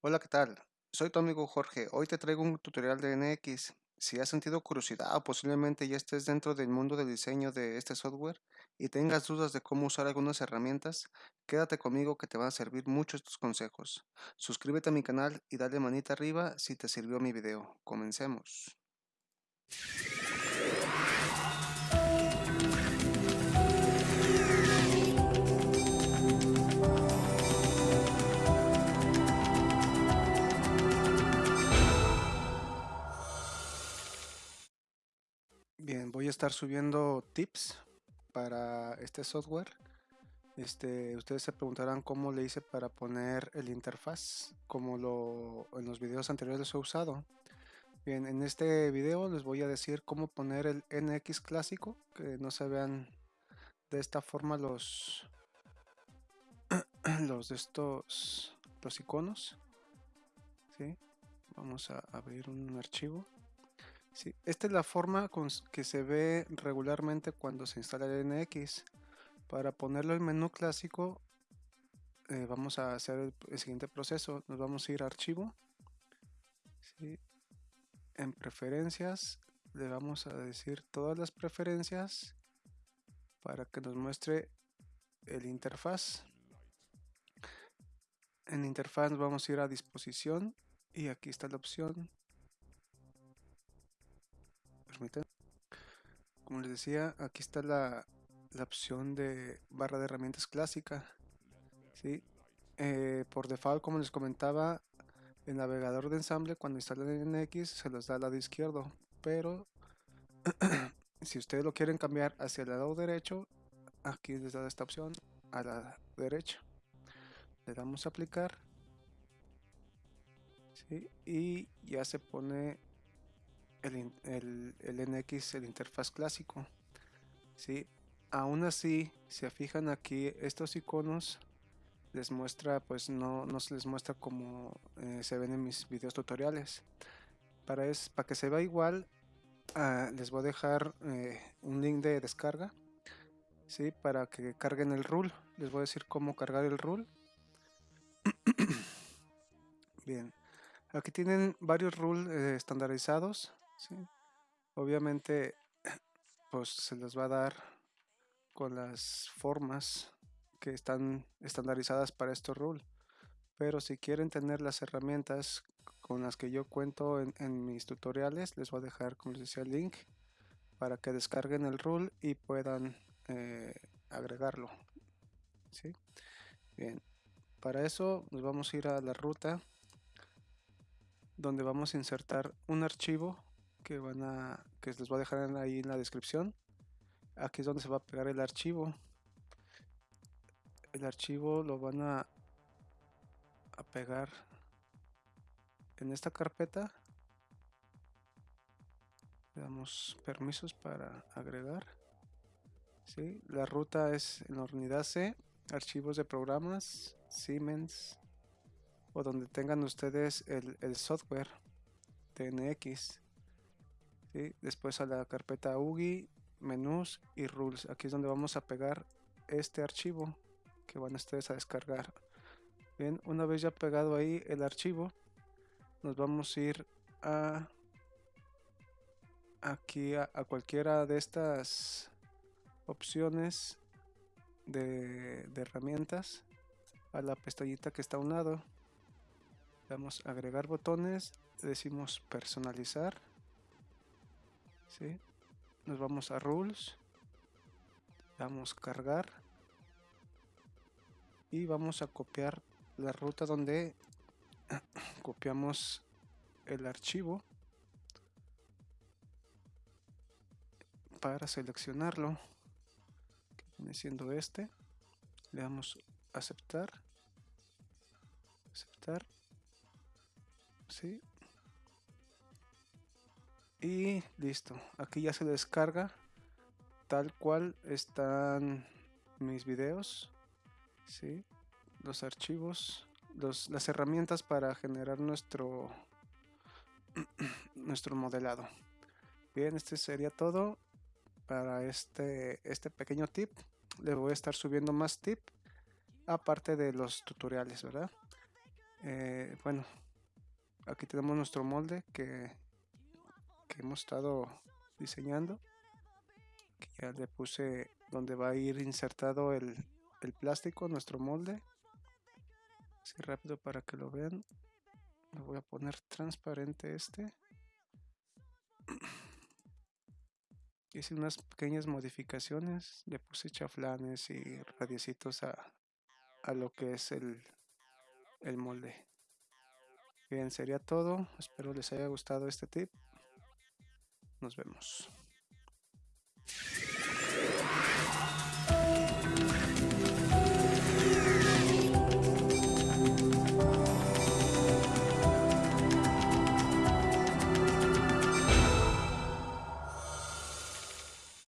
Hola, ¿qué tal? Soy tu amigo Jorge. Hoy te traigo un tutorial de NX. Si has sentido curiosidad o posiblemente ya estés dentro del mundo del diseño de este software y tengas dudas de cómo usar algunas herramientas, quédate conmigo que te van a servir mucho estos consejos. Suscríbete a mi canal y dale manita arriba si te sirvió mi video. Comencemos. Bien, voy a estar subiendo tips para este software. Este, ustedes se preguntarán cómo le hice para poner el interfaz, como lo en los videos anteriores he usado. Bien, en este video les voy a decir cómo poner el NX clásico, que no se vean de esta forma los los de estos los iconos. ¿sí? Vamos a abrir un archivo. Esta es la forma con que se ve regularmente cuando se instala el NX. Para ponerlo en menú clásico, eh, vamos a hacer el, siguiente proceso. Nos vamos a ir a archivo. En preferencias, le vamos a decir todas las preferencias para que nos muestre el interfaz. En interfaz vamos a ir a disposición y aquí está la opción como les decía, aquí está la, opción de barra de herramientas clásica. ¿sí? Eh, por default, como les comentaba, el navegador de ensamble cuando instalan NX se los da al lado izquierdo, pero si ustedes lo quieren cambiar hacia el lado derecho, aquí les da esta opción a la derecha. Le damos a aplicar ¿sí? y ya se pone el, el, el, NX, el interfaz clásico. ¿sí? Aún así, si fijan aquí, estos iconos les muestra, pues no, no se les muestra como eh, se ven en mis videos tutoriales. Para, es, para que se vea igual, uh, les voy a dejar eh, un link de descarga. ¿sí? Para que carguen el rule. Les voy a decir cómo cargar el rule. Bien. Aquí tienen varios rules eh, estandarizados. Obviamente, pues se les va a dar con las formas que están estandarizadas para estos rules. Pero si quieren tener las herramientas con las que yo cuento en, en, mis tutoriales, les voy a dejar, como les decía, el link para que descarguen el rule y puedan eh, agregarlo. ¿sí? Bien, para eso nos vamos a ir a la ruta donde vamos a insertar un archivo que van a que les voy a dejar ahí en la descripción. Aquí es donde se va a pegar el archivo. El archivo lo van a, a pegar en esta carpeta. Le damos permisos para agregar. ¿sí? la ruta es en la unidad C archivos de programas Siemens o donde tengan ustedes el, el software TNX después a la carpeta UGI, menús y rules. Aquí es donde vamos a pegar este archivo que van ustedes a descargar. Bien, una vez ya pegado ahí el archivo, nos vamos a ir a aquí a, cualquiera de estas opciones de, herramientas a la pestañita que está a un lado. Vamos a agregar botones, decimos personalizar ¿sí? nos vamos a rules. Vamos a cargar. Y vamos a copiar la ruta donde copiamos el archivo para seleccionarlo que viene siendo este. Le damos aceptar. Aceptar. ¿sí? Y listo. Aquí ya se descarga. Tal cual están mis videos. ¿sí? los archivos los, las herramientas para generar nuestro nuestro modelado. Bien este sería todo para este este pequeño tip. Le voy a estar subiendo más tip aparte de los tutoriales verdad Eh, bueno, aquí tenemos nuestro molde que, que hemos estado diseñando. Ya le puse donde va a ir insertado el, el plástico, nuestro molde. Así rápido para que lo vean. Le voy a poner transparente este. Hice unas pequeñas modificaciones. Le puse chaflanes y radiecitos a, a lo que es el, el molde. Bien, sería todo. Espero les haya gustado este tip. Nos vemos.